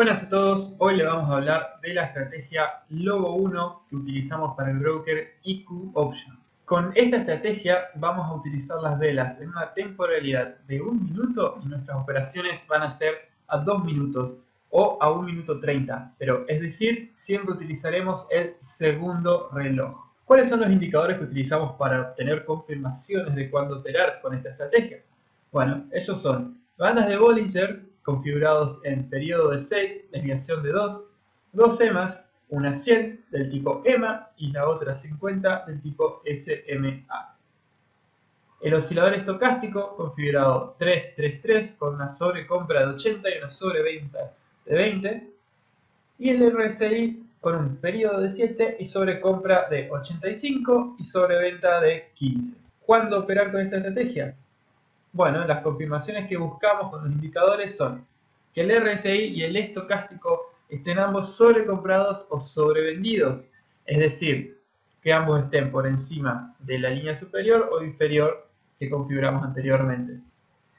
Buenas a todos, hoy le vamos a hablar de la estrategia Lobo 1 que utilizamos para el broker IQ Options. Con esta estrategia vamos a utilizar las velas en una temporalidad de un minuto y nuestras operaciones van a ser a 2 minutos o a 1 minuto 30, pero es decir, siempre utilizaremos el segundo reloj. ¿Cuáles son los indicadores que utilizamos para obtener confirmaciones de cuándo operar con esta estrategia? Bueno, esos son bandas de Bollinger configurados en periodo de 6, desviación de 2, dos EMAs, una 100 del tipo EMA y la otra 50 del tipo SMA. El oscilador estocástico configurado 333 con una sobrecompra de 80 y una sobreventa de 20. Y el RSI con un periodo de 7 y sobrecompra de 85 y sobreventa de 15. ¿Cuándo operar con esta estrategia? Bueno, las confirmaciones que buscamos con los indicadores son que el RSI y el estocástico estén ambos sobrecomprados o sobrevendidos, es decir, que ambos estén por encima de la línea superior o inferior que configuramos anteriormente.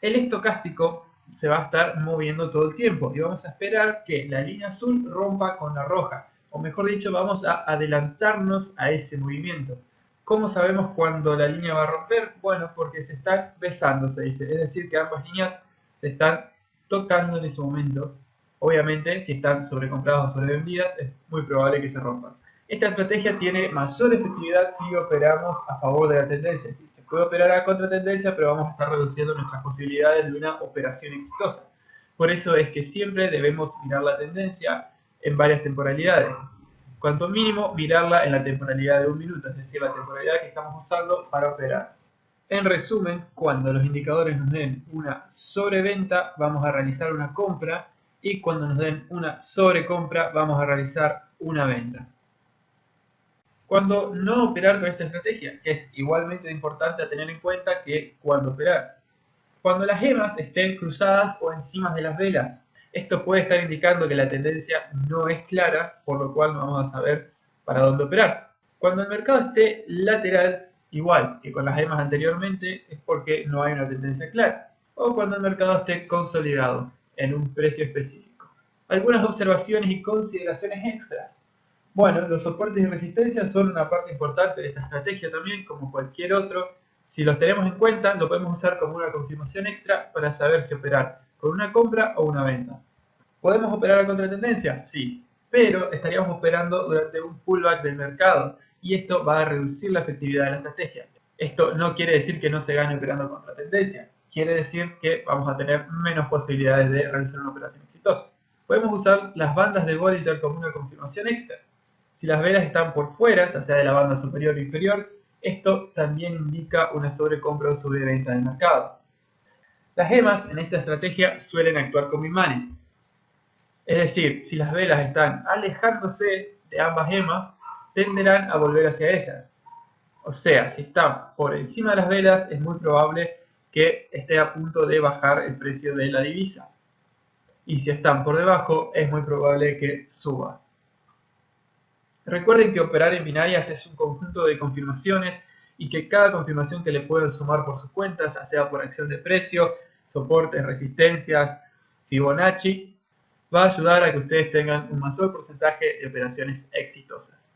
El estocástico se va a estar moviendo todo el tiempo y vamos a esperar que la línea azul rompa con la roja, o mejor dicho, vamos a adelantarnos a ese movimiento. ¿Cómo sabemos cuándo la línea va a romper? Bueno, porque se están besando, se dice. Es decir, que ambas líneas se están tocando en ese momento. Obviamente, si están sobrecompradas o sobrevendidas, es muy probable que se rompan. Esta estrategia tiene mayor efectividad si operamos a favor de la tendencia. se puede operar a contratendencia, pero vamos a estar reduciendo nuestras posibilidades de una operación exitosa. Por eso es que siempre debemos mirar la tendencia en varias temporalidades cuanto mínimo mirarla en la temporalidad de un minuto, es decir, la temporalidad que estamos usando para operar. En resumen, cuando los indicadores nos den una sobreventa, vamos a realizar una compra y cuando nos den una sobrecompra, vamos a realizar una venta. Cuando no operar con esta estrategia, que es igualmente importante a tener en cuenta que cuando operar. Cuando las gemas estén cruzadas o encima de las velas, esto puede estar indicando que la tendencia no es clara, por lo cual no vamos a saber para dónde operar. Cuando el mercado esté lateral, igual que con las gemas anteriormente, es porque no hay una tendencia clara. O cuando el mercado esté consolidado en un precio específico. Algunas observaciones y consideraciones extra. Bueno, los soportes y resistencia son una parte importante de esta estrategia también, como cualquier otro. Si los tenemos en cuenta, lo podemos usar como una confirmación extra para saber si operar con una compra o una venta. ¿Podemos operar a contratendencia? Sí, pero estaríamos operando durante un pullback del mercado y esto va a reducir la efectividad de la estrategia. Esto no quiere decir que no se gane operando contra tendencia, quiere decir que vamos a tener menos posibilidades de realizar una operación exitosa. Podemos usar las bandas de Bollinger como una confirmación extra. Si las velas están por fuera, ya sea de la banda superior o inferior, esto también indica una sobrecompra o sobreventa del mercado. Las gemas en esta estrategia suelen actuar como imanes. Es decir, si las velas están alejándose de ambas gemas, tenderán a volver hacia ellas. O sea, si están por encima de las velas, es muy probable que esté a punto de bajar el precio de la divisa. Y si están por debajo, es muy probable que suba. Recuerden que operar en binarias es un conjunto de confirmaciones y que cada confirmación que le pueden sumar por sus cuentas, ya sea por acción de precio, soportes, resistencias, Fibonacci, va a ayudar a que ustedes tengan un mayor porcentaje de operaciones exitosas.